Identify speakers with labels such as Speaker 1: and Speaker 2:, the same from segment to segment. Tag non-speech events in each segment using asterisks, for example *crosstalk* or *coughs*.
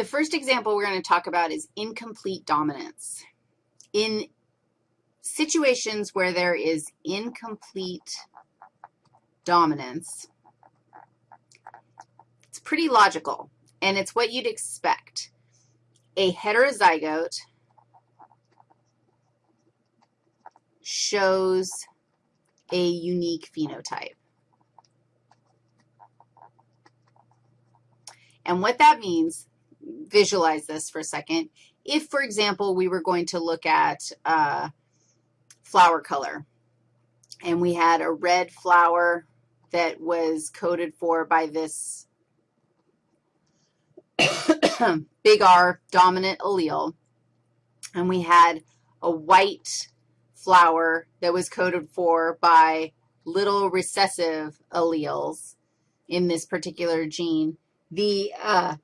Speaker 1: The first example we're going to talk about is incomplete dominance. In situations where there is incomplete dominance, it's pretty logical, and it's what you'd expect. A heterozygote shows a unique phenotype. And what that means, visualize this for a second. If, for example, we were going to look at uh, flower color, and we had a red flower that was coded for by this *coughs* big R dominant allele, and we had a white flower that was coded for by little recessive alleles in this particular gene, the uh,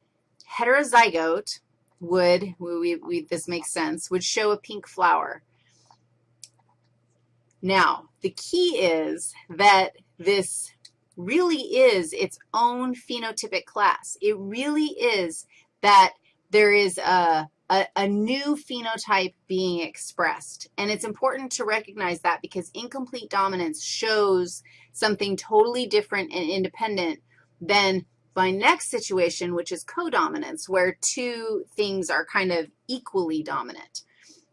Speaker 1: heterozygote would, we, we, this makes sense, would show a pink flower. Now, the key is that this really is its own phenotypic class. It really is that there is a, a, a, new phenotype being expressed. And it's important to recognize that because incomplete dominance shows something totally different and independent than my next situation, which is codominance, where two things are kind of equally dominant.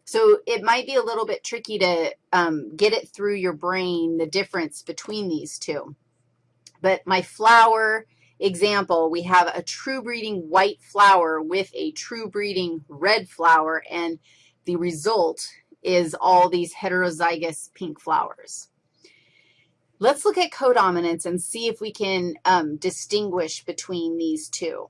Speaker 1: So it might be a little bit tricky to um, get it through your brain, the difference between these two. But my flower example, we have a true breeding white flower with a true breeding red flower, and the result is all these heterozygous pink flowers. Let's look at codominance and see if we can um, distinguish between these two.